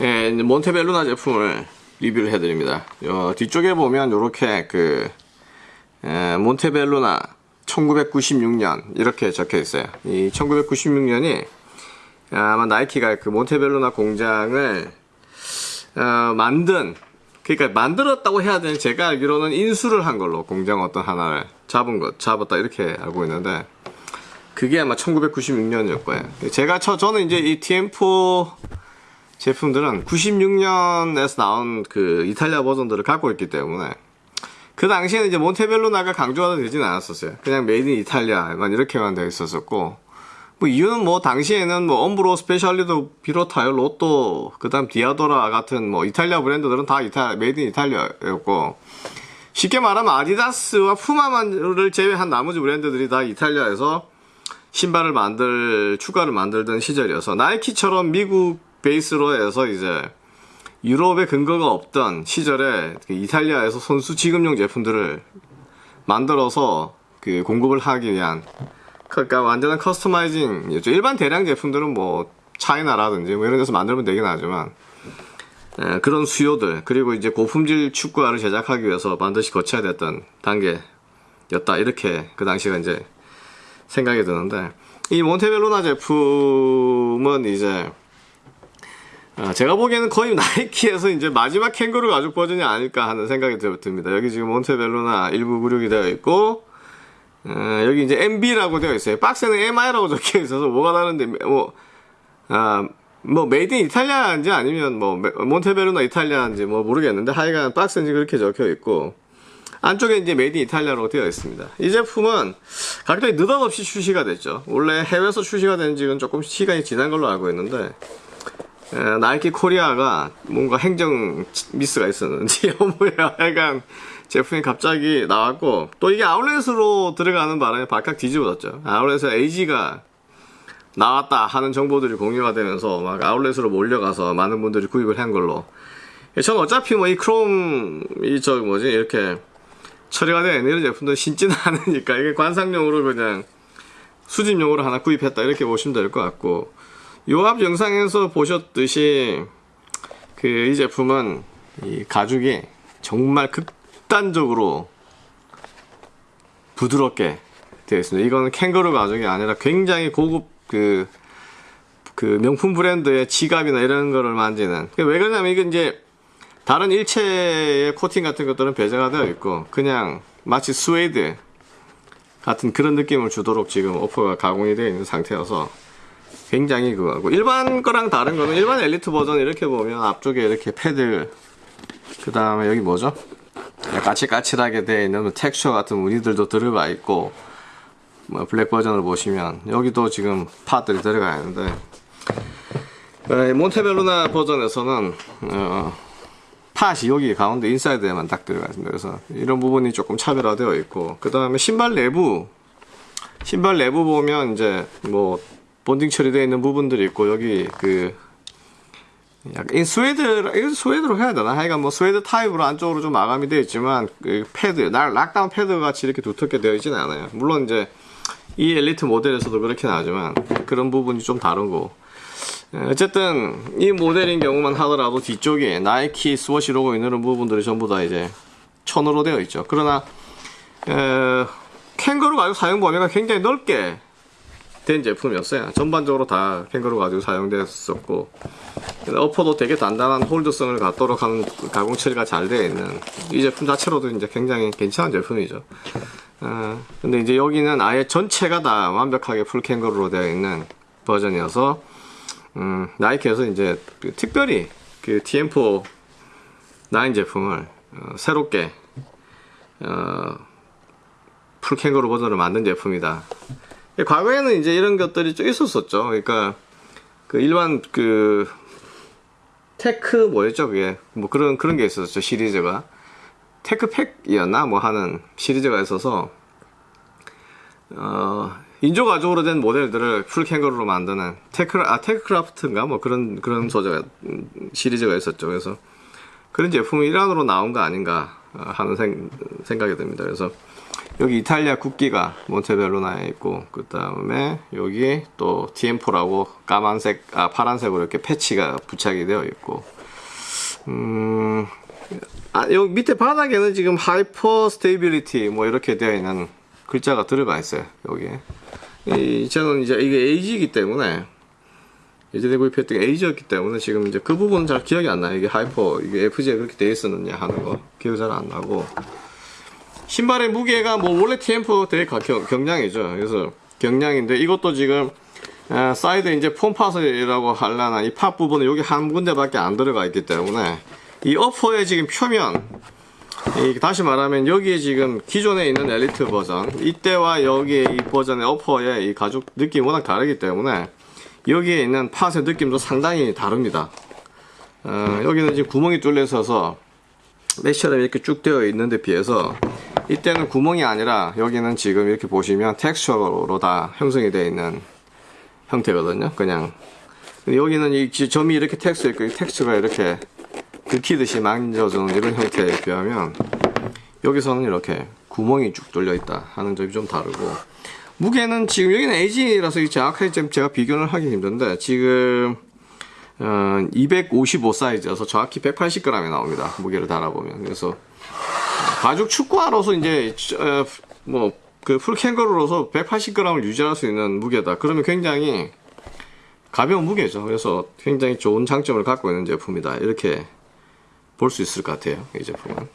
예, 몬테벨루나 제품을 리뷰를 해드립니다. 어, 뒤쪽에 보면 이렇게 그 에, 몬테벨루나 1996년 이렇게 적혀 있어요. 이 1996년이 아마 나이키가 그 몬테벨루나 공장을 어, 만든 그러니까 만들었다고 해야 되는 제가 알기로는 인수를 한 걸로 공장 어떤 하나를 잡은 것 잡았다 이렇게 알고 있는데 그게 아마 1996년이었을 거예요. 제가 저 저는 이제 이 티엠포 제품들은 96년에서 나온 그 이탈리아 버전들을 갖고 있기 때문에 그 당시에는 이제 몬테벨로나가 강조가 되진 않았었어요. 그냥 made in 이탈리아만 이렇게만 되어 있었었고 뭐 이유는 뭐 당시에는 뭐 엄브로 스페셜리도 비롯하여 로또 그다음 디아도라 같은 뭐 이탈리아 브랜드들은 다 이탈 made in 이탈리아였고 쉽게 말하면 아디다스와 푸마만을 제외한 나머지 브랜드들이 다 이탈리아에서 신발을 만들 추가를 만들던 시절이어서 나이키처럼 미국 베이스로 해서 이제 유럽에 근거가 없던 시절에 그 이탈리아에서 선수 지급용 제품들을 만들어서 그 공급을 하기 위한 그러니까 완전한 커스터마이징이었죠. 일반 대량 제품들은 뭐 차이나라든지 뭐 이런 데서 만들면 되긴 하지만 에, 그런 수요들 그리고 이제 고품질 축구화를 제작하기 위해서 반드시 거쳐야 됐던 단계였다 이렇게 그 당시가 이제 생각이 드는데 이 몬테벨로나 제품은 이제 아, 제가 보기에는 거의 나이키에서 이제 마지막 캥거루 가죽 버전이 아닐까 하는 생각이 듭니다. 여기 지금 몬테벨로나 1996이 되어 있고 어, 여기 이제 MB라고 되어 있어요. 박스에는 MI라고 적혀 있어서 뭐가 다른데 뭐 아, 뭐 made in 이탈리아인지 아니면 뭐 몬테벨로나 이탈리아인지 뭐 모르겠는데 하여간 박스는 그렇게 적혀 있고 안쪽에 이제 made in 이탈리아라고 되어 있습니다. 이 제품은 갑자기 느닷없이 출시가 됐죠. 원래 해외에서 출시가 된 지는 조금 시간이 지난 걸로 알고 있는데 에, 나이키 코리아가 뭔가 행정 미스가 있었는지. 뭐야. 약간 제품이 갑자기 나왔고 또 이게 아울렛으로 들어가는 바람에 발칵 뒤집어졌죠. 아울렛에 AG가 나왔다 하는 정보들이 공유가 되면서 막 아울렛으로 몰려가서 많은 분들이 구입을 한 걸로. 전 어차피 뭐 이 크롬 이 저 뭐지 이렇게 처리가 있는 이런 제품들 신지는 않으니까 이게 관상용으로 그냥 수집용으로 하나 구입했다 이렇게 보시면 될 것 같고 요 앞 영상에서 보셨듯이 그 이 제품은 이 가죽이 정말 극단적으로 부드럽게 되어 있습니다. 이거는 캥거루 가죽이 아니라 굉장히 고급 그, 그 명품 브랜드의 지갑이나 이런 거를 만지는. 왜 그러냐면 이게 이제 다른 일체의 코팅 같은 것들은 배제가 되어 있고 그냥 마치 스웨이드 같은 그런 느낌을 주도록 지금 upper가 가공이 되어 있는 상태여서 굉장히 그거고. 일반 거랑 다른 거는 일반 엘리트 버전 이렇게 보면 앞쪽에 이렇게 패드 그 다음에 여기 뭐죠? 까칠까칠하게 되어 있는 뭐 텍스처 같은 무늬들도 들어가 있고 뭐 블랙 버전을 보시면 여기도 지금 pod들이 들어가 있는데 어, 몬테벨로나 버전에서는 어, 팟이 여기 가운데 인사이드에만 딱 들어가 있습니다. 그래서 이런 부분이 조금 차별화되어 있고 그 다음에 신발 내부. 신발 내부 보면 이제 뭐 bonding 처리되어 있는 부분들이 있고 여기 그 약간 스웨드 스웨드로 해야 되나? 하여간 뭐 스웨드 타입으로 안쪽으로 좀 마감이 되어 있지만 그 패드 날 lockdown 패드 같이 이렇게 두텁게 되어 있지는 않아요. 물론 이제 이 엘리트 모델에서도 그렇게 나오지만 그런 부분이 좀 다르고. 어쨌든 이 모델인 경우만 하더라도 뒤쪽에 나이키 스워시 로고 있는 부분들이 전부 다 이제 천으로 되어 있죠. 그러나 에, 캥거루 가죽 사용 범위가 굉장히 넓게 된 제품이었어요. 전반적으로 다 캥거루 가지고 사용됐었고 어퍼도 되게 단단한 홀드성을 갖도록 하는 가공 처리가 잘 되어 있는 이 제품 자체로도 이제 굉장히 괜찮은 제품이죠. 어, 근데 이제 여기는 아예 전체가 다 완벽하게 full 캥거루로 되어 있는 버전이어서 음, 나이키에서 이제 특별히 그 티엠포 9 제품을 어, 새롭게 어, full 캥거루 버전을 만든 제품이다. 과거에는 이제 이런 것들이 좀 있었었죠. 그러니까 그 일반 그 tech 뭐였죠 그게? 뭐 그런 그런 게 있었죠 시리즈가. Tech Pack이었나? 뭐 하는 시리즈가 있어서 어 인조 가죽으로 된 모델들을 full 캥거루로 만드는 tech 아 Tech Craft인가? 뭐 그런 그런 소재가 시리즈가 있었죠. 그래서 그런 제품이 일환으로 나온 거 아닌가 하는 생, 생각이 듭니다. 그래서 여기 이탈리아 국기가 몬테벨로나에 있고 그 다음에 여기 또 티엠포라고 까만색 아 파란색으로 이렇게 패치가 부착이 되어 있고 음, 아, 여기 밑에 바닥에는 지금 hyper stability 뭐 이렇게 되어 있는 글자가 들어가 있어요. 여기에. 이, 저는 이제 이게 AG이기 때문에 예전에 구입했던 게 AG였기 때문에 지금 이제 그 부분은 잘 기억이 안 나요. 이게 hyper, 이게 FG에 그렇게 돼 있었느냐 하는 거. 기억이 잘 안 나고. 신발의 무게가 뭐 원래 티엠포 되게 가- 경, 경량이죠. 그래서 경량인데 이것도 지금 아, 사이드 이제 foam pod이라고 할라나 이 pod 부분은 여기 한 군데밖에 안 들어가 있기 때문에 이 어퍼의 지금 표면 이 다시 말하면 여기에 지금 기존에 있는 엘리트 버전 이때와 여기에 이 버전의 어퍼의 이 가죽 느낌이 워낙 다르기 때문에 여기에 있는 팟의 느낌도 상당히 다릅니다. 어, 여기는 지금 구멍이 뚫려 있어서 메쉬처럼 이렇게 쭉 되어 있는데 비해서 이때는 구멍이 아니라 여기는 지금 이렇게 보시면 텍스처로 다 형성이 되어 있는 형태거든요. 그냥 여기는 이 지- 점이 이렇게 텍스처 있고 이 텍스처가 이렇게 긁히듯이 만져주는 이런 형태에 비하면 여기서는 이렇게 구멍이 쭉 뚫려 있다 하는 점이 좀 다르고 무게는 지금 여기는 에이지라서 정확하게 좀 제가 비교를 하기 힘든데 지금 어, 255 사이즈여서 정확히 180g이 나옵니다. 무게를 달아보면. 그래서 가죽 축구화로서 이제 어, 뭐그 풀캥거루로서 180g을 유지할 수 있는 무게다. 그러면 굉장히 가벼운 무게죠. 그래서 굉장히 좋은 장점을 갖고 있는 제품이다. 이렇게 볼 수 있을 것 같아요. 이 제품은.